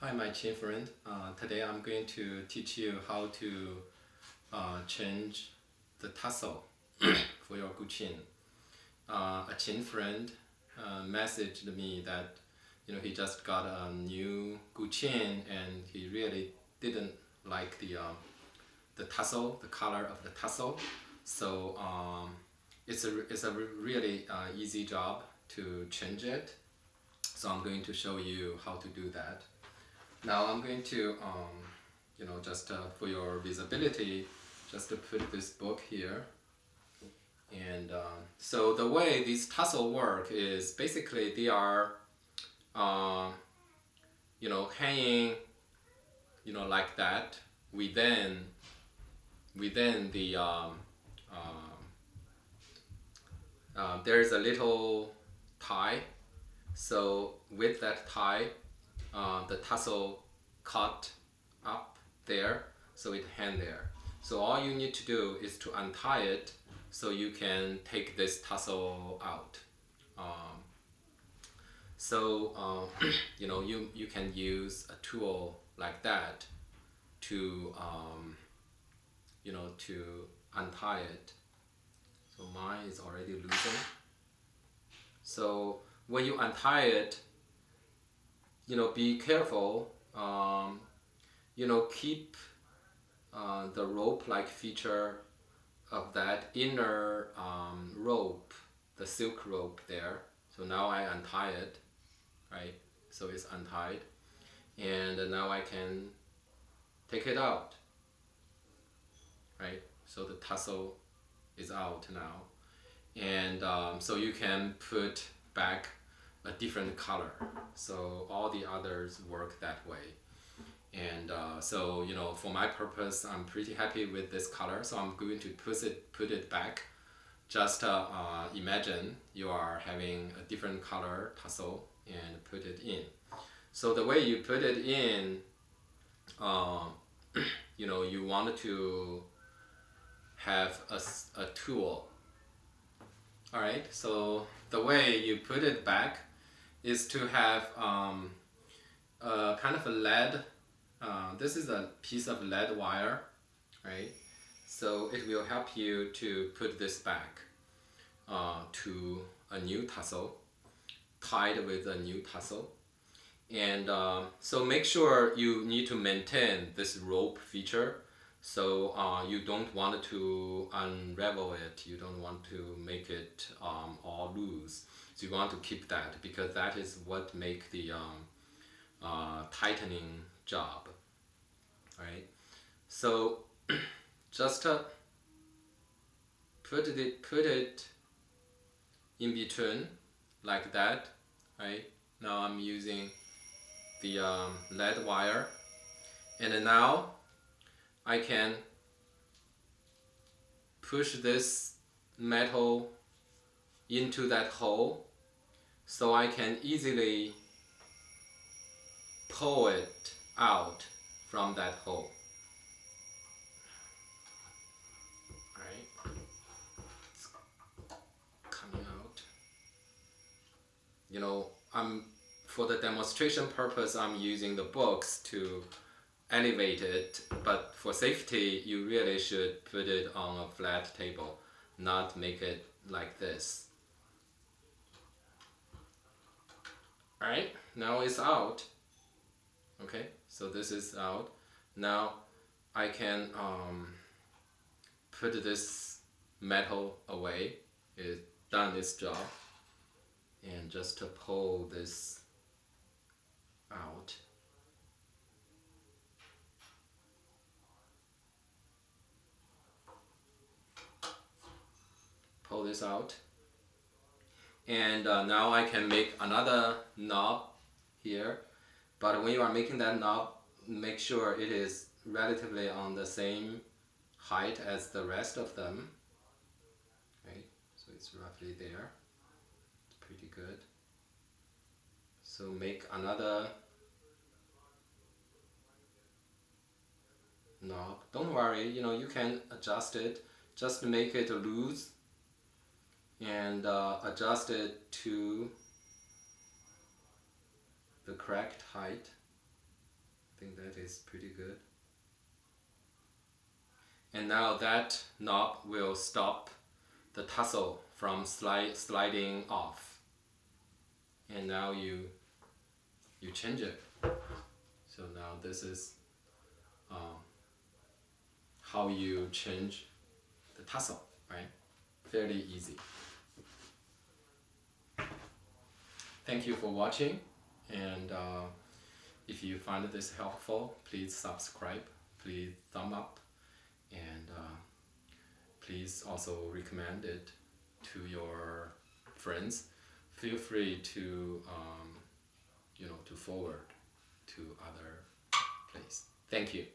Hi, my qin friend. Uh, today I'm going to teach you how to uh, change the tassel for your guqin. Uh, a qin friend uh, messaged me that you know he just got a new guqin and he really didn't like the um, the tassel, the color of the tassel. So um, it's a it's a really uh, easy job to change it. So I'm going to show you how to do that. Now I'm going to, um, you know, just uh, for your visibility, just to put this book here. And um, so the way these tassel work is basically they are, uh, you know, hanging, you know, like that within, within the, um, uh, uh, there's a little tie. So with that tie, uh, the tassel cut up there so it hang there. So all you need to do is to untie it so you can take this tassel out. Um, so uh, you know you you can use a tool like that to um, you know to untie it. So mine is already loosened. So when you untie it, you know, be careful. Um, you know, keep uh, the rope-like feature of that inner um, rope, the silk rope there. So now I untie it, right? So it's untied. And now I can take it out, right? So the tassel is out now. And um, so you can put back a different color. So all the others work that way. And uh, so, you know, for my purpose, I'm pretty happy with this color. So I'm going to put it, put it back. Just uh, uh, imagine you are having a different color tassel and put it in. So the way you put it in, uh, you know, you want to have a, a tool. All right, so the way you put it back is to have um, a kind of a lead. Uh, this is a piece of lead wire, right? So it will help you to put this back uh, to a new tassel, tied with a new tassel. And uh, so make sure you need to maintain this rope feature so uh, you don't want to unravel it, you don't want to make it um, all loose. So you want to keep that because that is what make the um, uh, tightening job, right? So just uh, put it put it in between like that, right? Now I'm using the um, lead wire, and now I can push this metal into that hole so I can easily pull it out from that hole. Right? Coming out. You know, I'm for the demonstration purpose I'm using the books to elevate it, but for safety you really should put it on a flat table, not make it like this. Alright, now it's out. Okay, so this is out. Now I can um, put this metal away. It's done its job. And just to pull this out. Pull this out and uh, now I can make another knob here. But when you are making that knob make sure it is relatively on the same height as the rest of them. Okay so it's roughly there. It's pretty good. So make another knob. Don't worry you know you can adjust it. Just make it loose and uh, adjust it to the correct height. I think that is pretty good. And now that knob will stop the tassel from slide, sliding off. And now you you change it. So now this is um, how you change the tassel, right? Fairly easy. Thank you for watching and uh, if you find this helpful, please subscribe, please thumb up and uh, please also recommend it to your friends. Feel free to um, you know to forward to other place. Thank you.